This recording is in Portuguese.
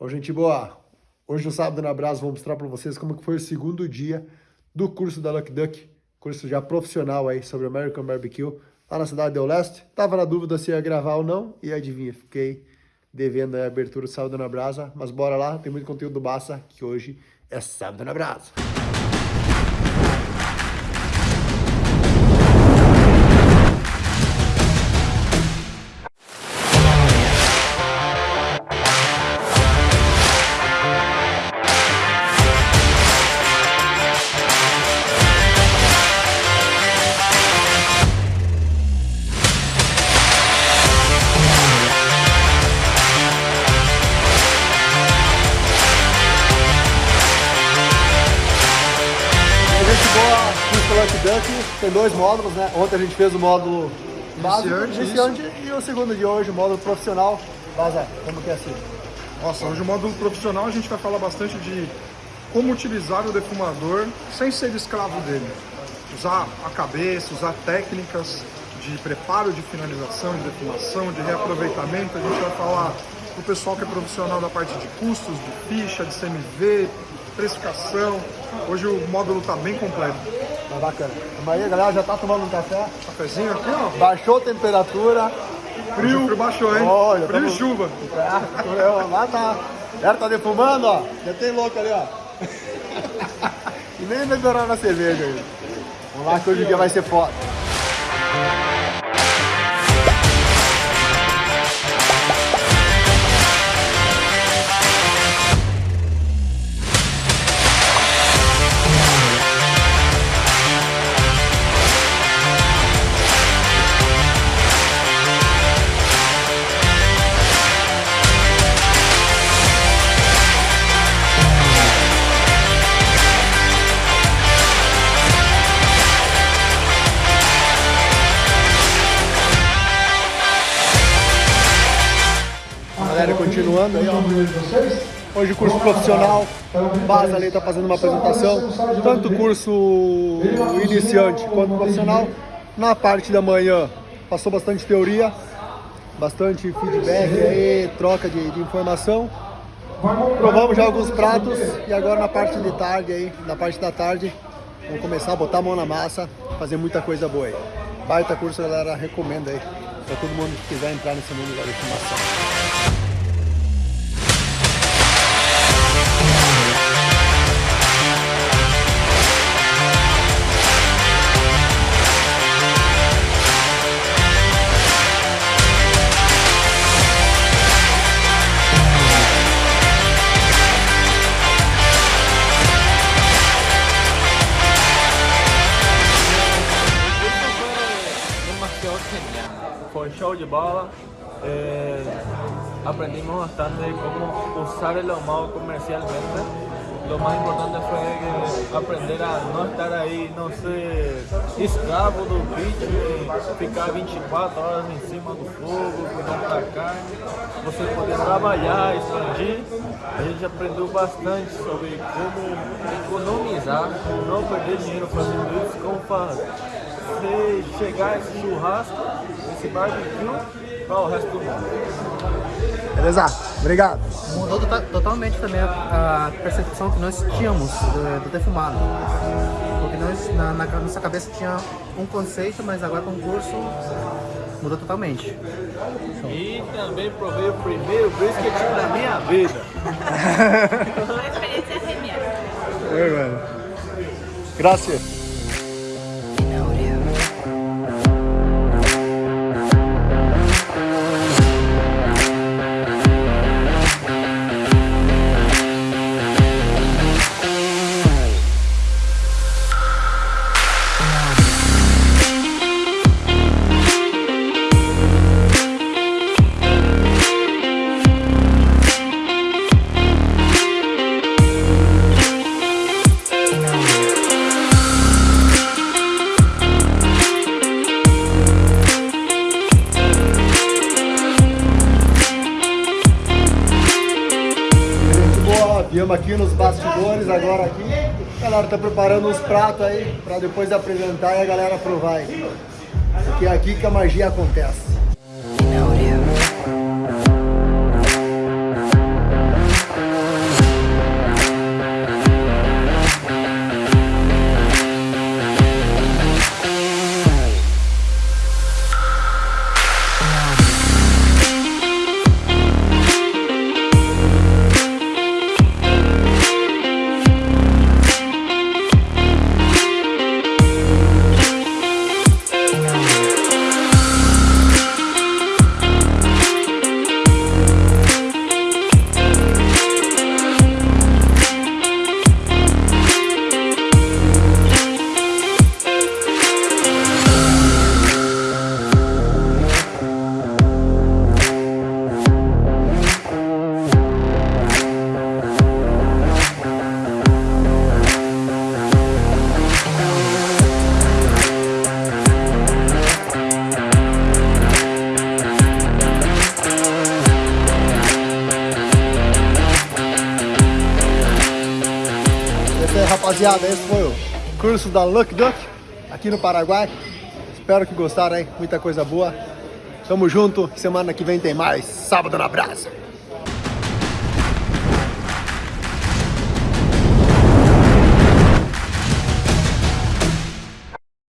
Bom, gente boa, hoje no Sábado na Brasa vou mostrar para vocês como que foi o segundo dia do curso da Lucky Duck, curso já profissional aí sobre American Barbecue, lá na cidade do Leste. Tava na dúvida se ia gravar ou não, e adivinha, fiquei devendo a abertura do Sábado na Brasa, mas bora lá, tem muito conteúdo do Bassa, que hoje é Sábado na Brasa. Lucky Duck tem dois módulos, né? Ontem a gente fez o módulo básico, iniciante, iniciante e o segundo de hoje, o módulo profissional. Vaza, como que é assim? Nossa, hoje o módulo profissional a gente vai falar bastante de como utilizar o defumador sem ser escravo dele. Usar a cabeça, usar técnicas de preparo de finalização, de defumação, de reaproveitamento. A gente vai falar para o pessoal que é profissional da parte de custos, de ficha, de CMV, precificação. Hoje o módulo está bem completo. Tá bacana. Mas aí, galera, já tá tomando um café? Cafezinho aqui, ó. Baixou a temperatura. Frio. frio baixou, hein? Olha, frio tamo... e chuva. É, lá tá. Ela tá defumando, ó. Já tem louco ali, ó. e nem melhorar na cerveja aí. Vamos lá que hoje o dia vai ser foda. Galera, continuando. Hoje curso profissional, base ali está fazendo uma apresentação, tanto curso iniciante quanto profissional. Na parte da manhã passou bastante teoria, bastante feedback aí, troca de, de informação. Provamos já alguns pratos e agora na parte de tarde aí, na parte da tarde, vamos começar a botar a mão na massa, fazer muita coisa boa aí. Baita curso, galera, recomendo aí para todo mundo que quiser entrar nesse mundo da informação. De bola. Eh, aprendimos bastante cómo usar el ahumado comercialmente. Lo más importante fue aprender a no estar aí, não ser escravo do bicho ficar 24 horas em cima do fogo, cuidando da carne. Você poder trabalhar, expandir. A gente aprendeu bastante sobre como economizar, não perder dinheiro fazendo isso, como fazer chegar esse churrasco, esse barbecue, para o resto do mundo. Beleza, obrigado. Mudou tota-, totalmente também a, percepção que nós tínhamos do, do defumado. Porque nós, na, na, nossa cabeça tinha um conceito, mas agora com o curso mudou totalmente. E também provei o primeiro brisket da minha vida. Uma experiência. É, velho. Graças. Estamos aqui nos bastidores agora aqui. A galera está preparando os pratos aí para depois apresentar e a galera provar aí. Porque é aqui que a magia acontece. now. Rapaziada, esse foi o curso da Luck Duck aqui no Paraguai. Espero que gostaram, hein? Muita coisa boa. Tamo junto, semana que vem tem mais. Sábado na Brasa.